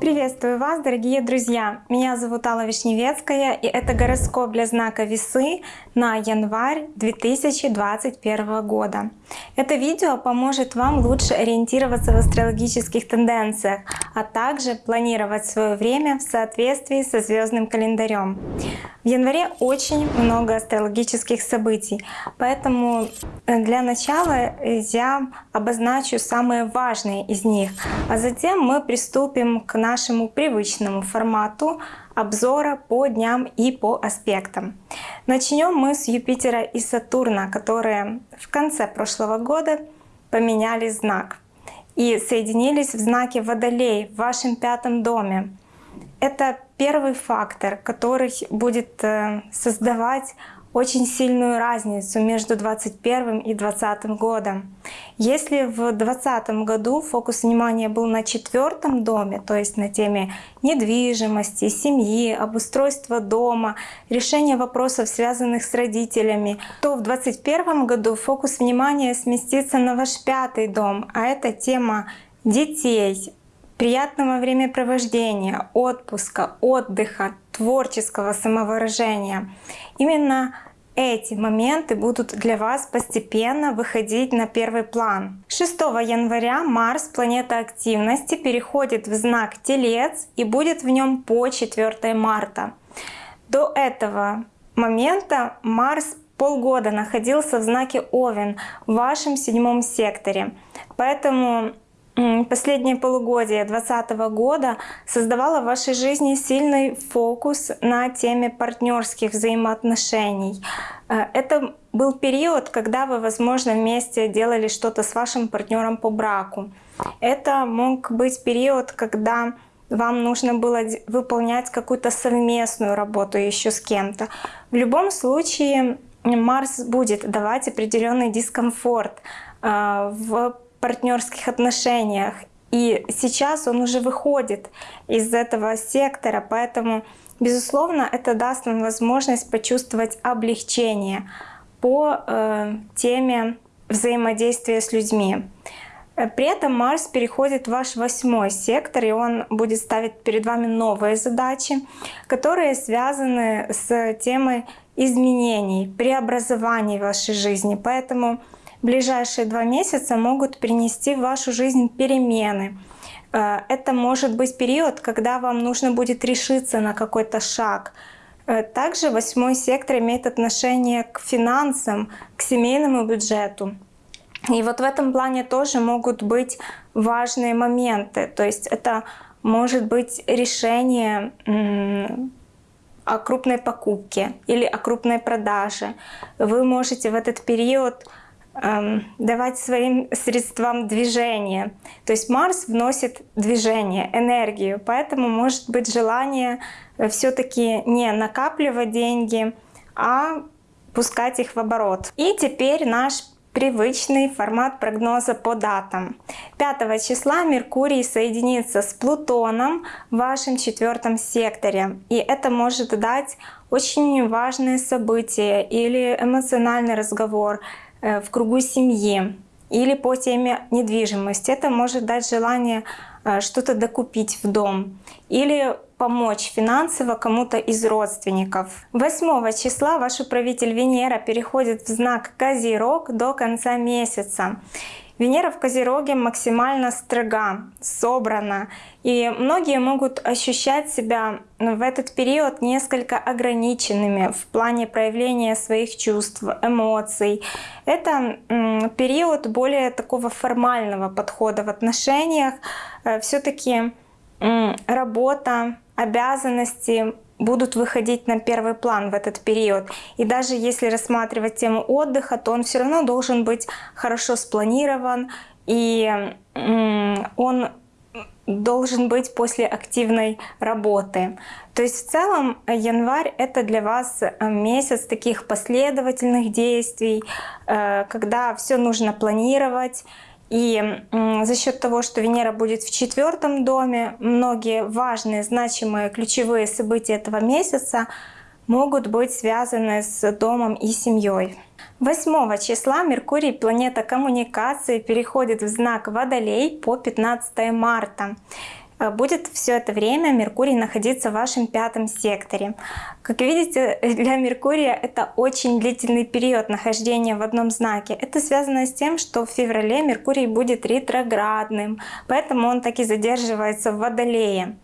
Приветствую вас, дорогие друзья! Меня зовут Алла Вишневецкая, и это гороскоп для знака Весы на январь 2021 года. Это видео поможет вам лучше ориентироваться в астрологических тенденциях, а также планировать свое время в соответствии со звездным календарем. В январе очень много астрологических событий, поэтому э, для начала я обозначу самые важные из них, а затем мы приступим к нашему привычному формату обзора по дням и по аспектам. Начнем мы с Юпитера и Сатурна, которые в конце прошлого года поменяли знак и соединились в знаке Водолей в вашем пятом доме. Это первый фактор, который будет э, создавать очень сильную разницу между 2021 и 2020 годом. Если в 2020 году фокус внимания был на четвертом доме, то есть на теме недвижимости, семьи, обустройства дома, решения вопросов, связанных с родителями, то в 2021 году фокус внимания сместится на ваш пятый дом, а это тема детей, приятного времяпровождения, отпуска, отдыха, творческого самовыражения. Именно эти моменты будут для вас постепенно выходить на первый план. 6 января Марс, планета активности, переходит в знак Телец и будет в нем по 4 марта. До этого момента Марс полгода находился в знаке Овен в вашем седьмом секторе. Поэтому последнее полугодие 2020 года создавало в вашей жизни сильный фокус на теме партнерских взаимоотношений. Э, это был период, когда вы, возможно, вместе делали что-то с вашим партнером по браку. Это мог быть период, когда вам нужно было выполнять какую-то совместную работу еще с кем-то. В любом случае Марс будет давать определенный дискомфорт э, в партнерских отношениях. И сейчас он уже выходит из этого сектора, поэтому, безусловно, это даст вам возможность почувствовать облегчение по э, теме взаимодействия с людьми. При этом Марс переходит в ваш восьмой сектор, и он будет ставить перед вами новые задачи, которые связаны с темой изменений, преобразований в вашей жизни. Поэтому ближайшие два месяца могут принести в вашу жизнь перемены. Э, это может быть период, когда вам нужно будет решиться на какой-то шаг. Э, также восьмой сектор имеет отношение к финансам, к семейному бюджету. И вот в этом плане тоже могут быть важные моменты. То есть это может быть решение о крупной покупке или о крупной продаже. Вы можете в этот период давать своим средствам движение. То есть Марс вносит движение, энергию, поэтому может быть желание э, все-таки не накапливать деньги, а пускать их в оборот. И теперь наш привычный формат прогноза по датам. 5 числа Меркурий соединится с Плутоном в вашем четвертом секторе. И это может дать очень важное событие или эмоциональный разговор, в кругу семьи или по теме недвижимости. Это может дать желание э, что-то докупить в дом или помочь финансово кому-то из родственников. 8 числа ваш управитель Венера переходит в знак Козерог до конца месяца. Венера в Козероге максимально строга, собрана, и многие могут ощущать себя в этот период несколько ограниченными в плане проявления своих чувств, эмоций. Это период более такого формального подхода в отношениях. Э, Все-таки работа, обязанности будут выходить на первый план в этот период. И даже если рассматривать тему отдыха, то он все равно должен быть хорошо спланирован, и он должен быть после активной работы. То есть в целом январь это для вас месяц таких последовательных действий, э, когда все нужно планировать, и за счет того, что Венера будет в четвертом доме, многие важные, значимые, ключевые события этого месяца могут быть связаны с домом и семьей. 8 числа Меркурий, планета коммуникации, переходит в знак Водолей по 15 марта. Э, будет все это время Меркурий находиться в вашем пятом секторе. Как видите, для Меркурия это очень длительный период нахождения в одном знаке. Это связано с тем, что в феврале Меркурий будет ретроградным, поэтому он так и задерживается в Водолее.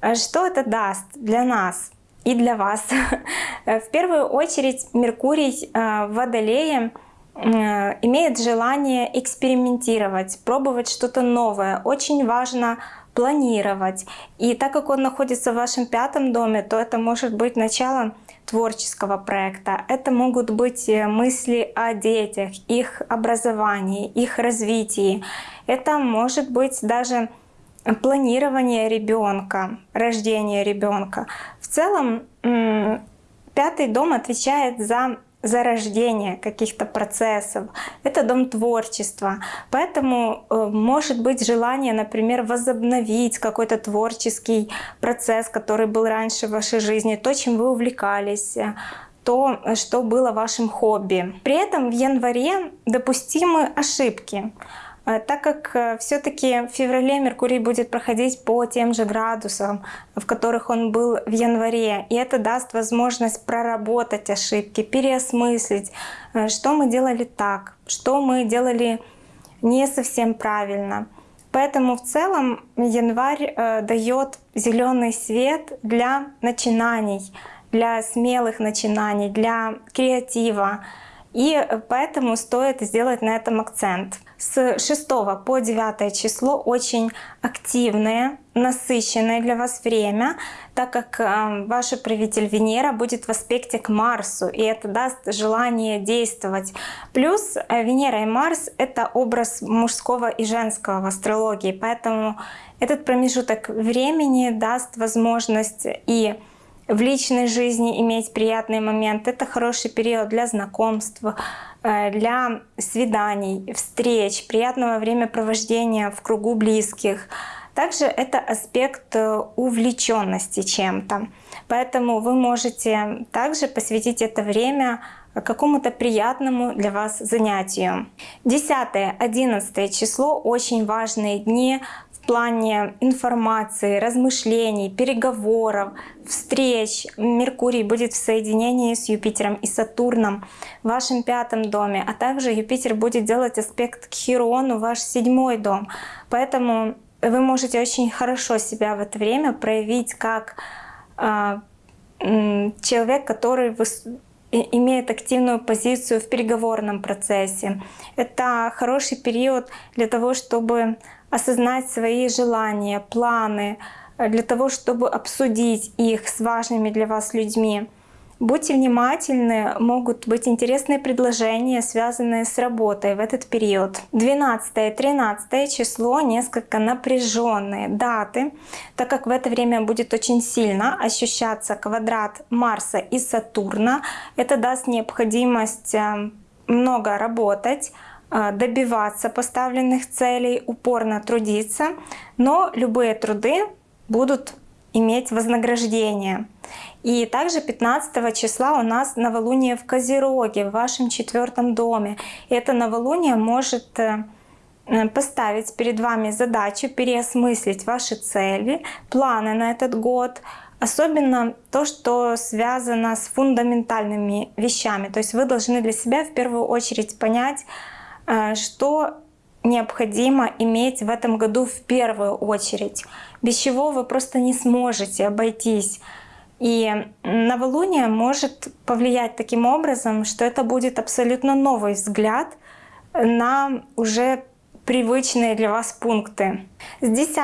Э, что это даст для нас? и для вас. Э, в первую очередь Меркурий в Водолее имеет желание экспериментировать, пробовать что-то новое. Очень важно планировать. И так как он находится в вашем пятом доме, то это может быть начало творческого проекта. Это могут быть э, мысли о детях, их образовании, их развитии. Это может быть даже планирование ребенка, рождение ребенка. В целом, пятый дом отвечает за зарождение каких-то процессов. Это дом творчества. Поэтому э, может быть желание, например, возобновить какой-то творческий процесс, который был раньше в вашей жизни, то, чем вы увлекались, э, то, что было вашим хобби. При этом в январе допустимы ошибки. Э, так как э, все-таки в феврале Меркурий будет проходить по тем же градусам, в которых он был в январе, и это даст возможность проработать ошибки, переосмыслить, э, что мы делали так, что мы делали не совсем правильно. Поэтому в целом январь дает зеленый свет для начинаний, для смелых начинаний, для креатива. И поэтому стоит сделать на этом акцент с 6 по 9 число очень активное, насыщенное для вас время, так как э, ваш правитель Венера будет в аспекте к Марсу, и это даст желание действовать. Плюс э, Венера и Марс — это образ мужского и женского в астрологии, поэтому этот промежуток времени даст возможность и в личной жизни иметь приятный момент. Это хороший период для знакомств, Э, для свиданий, встреч, приятного времяпровождения в кругу близких. Также это аспект э, увлеченности чем-то. Поэтому вы можете также посвятить это время какому-то приятному для вас занятию. 10-11 число очень важные дни в плане информации, размышлений, переговоров, встреч. Меркурий будет в соединении с Юпитером и Сатурном в вашем пятом доме, а также Юпитер будет делать аспект к Хирону, ваш седьмой дом. Поэтому вы можете очень хорошо себя в это время проявить как э, человек, который имеет активную позицию в переговорном процессе. Это хороший период для того, чтобы осознать свои желания, планы, э, для того, чтобы обсудить их с важными для вас людьми. Будьте внимательны, могут быть интересные предложения, связанные с работой в этот период. 12-13 число несколько напряженные даты, так как в это время будет очень сильно ощущаться квадрат Марса и Сатурна. Это даст необходимость э, много работать, добиваться поставленных целей, упорно трудиться, но любые труды будут иметь вознаграждение. И также 15 числа у нас новолуние в Козероге, в вашем четвертом доме. Это новолуние может э, э, поставить перед вами задачу переосмыслить ваши цели, планы на этот год, особенно то, что связано с фундаментальными вещами. То есть вы должны для себя в первую очередь понять, что необходимо иметь в этом году в первую очередь, без чего вы просто не сможете обойтись. И новолуние может повлиять таким образом, что это будет абсолютно новый взгляд на уже привычные для вас пункты. С 10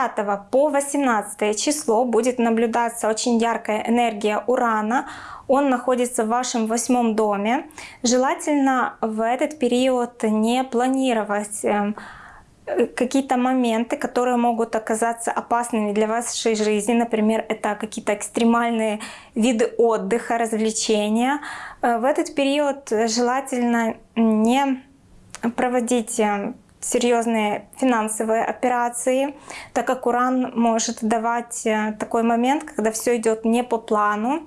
по 18 число будет наблюдаться очень яркая энергия Урана. Он находится в вашем восьмом доме. Желательно в этот период не планировать эм, какие-то моменты, которые могут оказаться опасными для вашей жизни. Например, это какие-то экстремальные виды отдыха, развлечения. Э, в этот период желательно не проводить эм, серьезные финансовые операции, так как Уран может давать э, такой момент, когда все идет не по плану.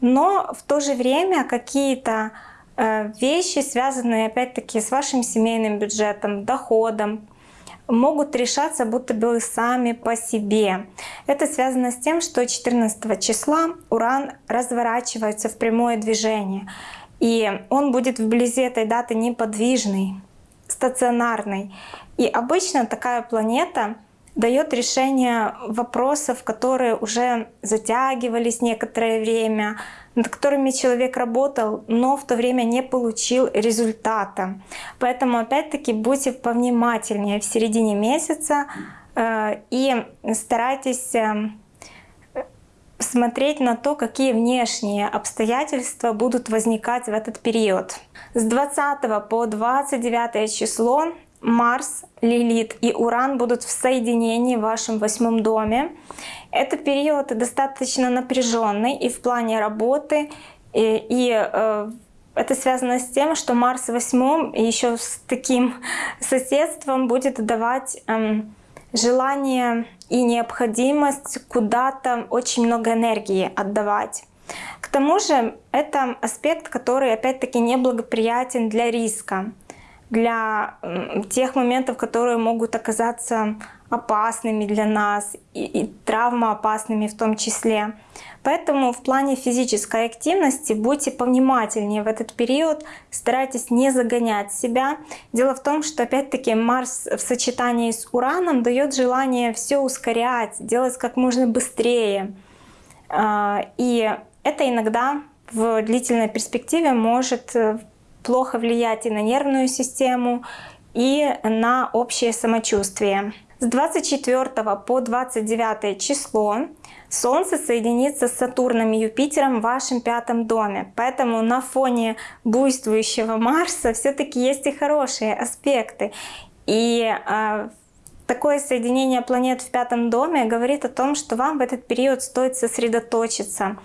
но в то же время какие-то э, вещи, связанные опять-таки с вашим семейным бюджетом, доходом, могут решаться будто бы сами по себе. Это связано с тем, что 14 числа Уран разворачивается в прямое движение. И он будет вблизи этой даты неподвижный, стационарный. И обычно такая планета дает решение вопросов, которые уже затягивались некоторое время, над которыми человек работал, но в то время не получил результата. Поэтому опять-таки будьте повнимательнее в середине месяца э, и старайтесь э, смотреть на то, какие внешние обстоятельства будут возникать в этот период. С 20 по 29 число Марс, Лилит и Уран будут в соединении в вашем восьмом доме. Этот период достаточно напряженный и в плане работы, и, и э, это связано с тем, что Марс в восьмом еще с таким соседством будет давать э, желание и необходимость куда-то очень много энергии отдавать. К тому же это аспект, который опять-таки неблагоприятен для риска для тех моментов, которые могут оказаться опасными для нас и, и травмоопасными в том числе. Поэтому в плане физической активности будьте повнимательнее в этот период, старайтесь не загонять себя. Дело в том, что опять-таки Марс в сочетании с Ураном дает желание все ускорять, делать как можно быстрее. А, и это иногда в длительной перспективе может э, плохо влиять и на нервную систему, и на общее самочувствие. С 24 по 29 число Солнце соединится с Сатурном и Юпитером в вашем пятом доме. Поэтому на фоне буйствующего Марса все-таки есть и хорошие аспекты. И э, такое соединение планет в пятом доме говорит о том, что вам в этот период стоит сосредоточиться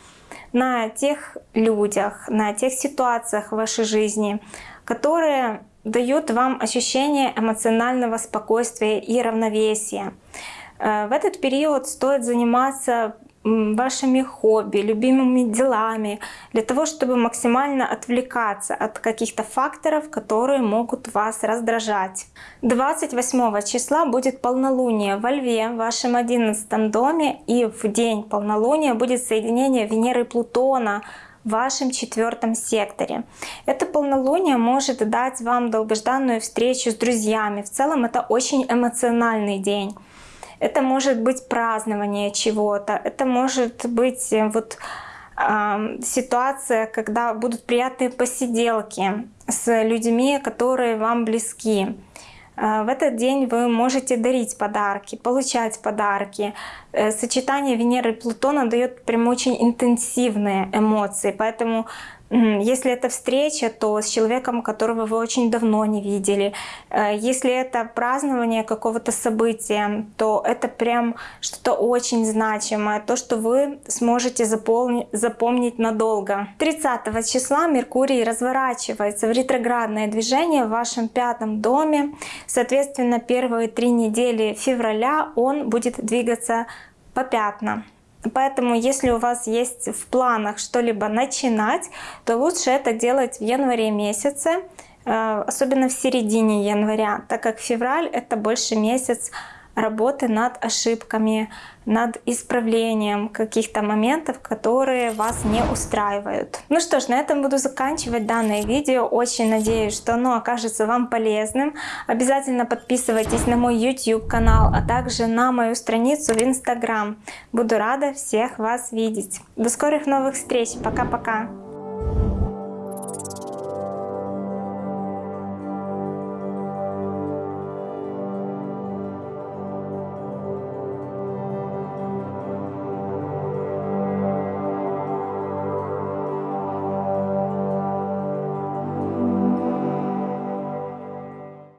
на тех людях, на тех ситуациях в вашей жизни, которые дают вам ощущение эмоционального спокойствия и равновесия. Э, в этот период стоит заниматься вашими хобби, любимыми делами, для того, чтобы максимально отвлекаться от каких-то факторов, которые могут вас раздражать. 28 числа будет полнолуние во Льве, в вашем 11 доме, и в день полнолуния будет соединение Венеры и Плутона в вашем четвертом секторе. Это полнолуние может дать вам долгожданную встречу с друзьями. В целом это очень эмоциональный день. Это может быть празднование чего-то, это может быть э, вот ситуация, когда будут приятные посиделки с людьми, которые вам близки. Э, в этот день вы можете дарить подарки, получать подарки. Э, сочетание Венеры и Плутона дает прям очень интенсивные эмоции, поэтому если это встреча, то с человеком, которого вы очень давно не видели. Э, если это празднование какого-то события, то это прям что-то очень значимое, то, что вы сможете запомнить, запомнить надолго. 30 числа Меркурий разворачивается в ретроградное движение в вашем пятом доме. Соответственно, первые три недели февраля он будет двигаться по пятнам. Поэтому, если у вас есть в планах что-либо начинать, то лучше это делать в январе месяце, э, особенно в середине января, так как февраль это больше месяц работы над ошибками, над исправлением каких-то моментов, которые вас не устраивают. Ну что ж, на этом буду заканчивать данное видео. Очень надеюсь, что оно окажется вам полезным. Обязательно подписывайтесь на мой YouTube канал, а также на мою страницу в Instagram. Буду рада всех вас видеть. До скорых новых встреч. Пока-пока.